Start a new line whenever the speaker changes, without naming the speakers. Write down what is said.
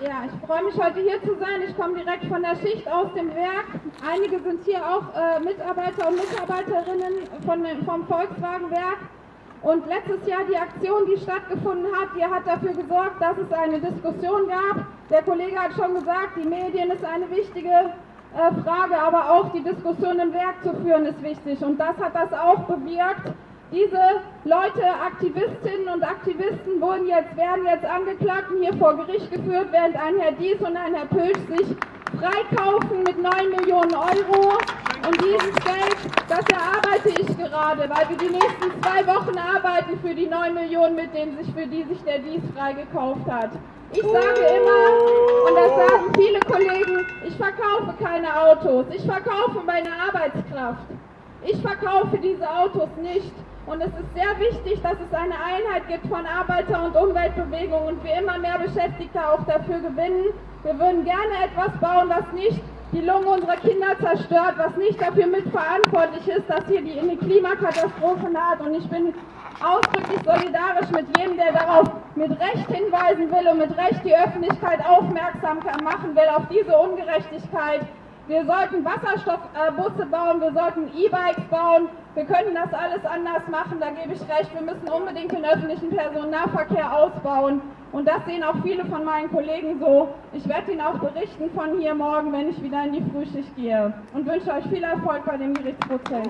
Ja, ich freue mich heute hier zu sein. Ich komme direkt von der Schicht aus dem Werk. Einige sind hier auch äh, Mitarbeiter und Mitarbeiterinnen von, vom Volkswagenwerk. Und letztes Jahr die Aktion, die stattgefunden hat, die hat dafür gesorgt, dass es eine Diskussion gab. Der Kollege hat schon gesagt, die Medien ist eine wichtige äh, Frage, aber auch die Diskussion im Werk zu führen ist wichtig. Und das hat das auch bewirkt. Diese Leute, Aktivistinnen und Aktivisten, wurden jetzt, werden jetzt angeklagt und hier vor Gericht geführt, während ein Herr Dies und ein Herr Pölsch sich freikaufen mit 9 Millionen Euro. Und dieses Geld, das erarbeite ich gerade, weil wir die nächsten zwei Wochen arbeiten für die 9 Millionen, mit denen sich, für die sich der Dies freigekauft hat. Ich sage immer, und das sagen viele Kollegen, ich verkaufe keine Autos, ich verkaufe meine Arbeitskraft. Ich verkaufe diese Autos nicht. Und es ist sehr wichtig, dass es eine Einheit gibt von Arbeiter- und Umweltbewegung und wir immer mehr Beschäftigte auch dafür gewinnen. Wir würden gerne etwas bauen, was nicht die Lunge unserer Kinder zerstört, was nicht dafür mitverantwortlich ist, dass hier die, eine Klimakatastrophe naht. Und ich bin ausdrücklich solidarisch mit jedem, der darauf mit Recht hinweisen will und mit Recht die Öffentlichkeit aufmerksam machen will auf diese Ungerechtigkeit. Wir sollten Wasserstoffbusse bauen, wir sollten E-Bikes bauen. Wir können das alles anders machen, da gebe ich recht. Wir müssen unbedingt den öffentlichen Personennahverkehr ausbauen. Und das sehen auch viele von meinen Kollegen so. Ich werde Ihnen auch berichten von hier morgen, wenn ich wieder in die Frühschicht gehe. Und wünsche euch viel Erfolg bei dem Gerichtsprozess.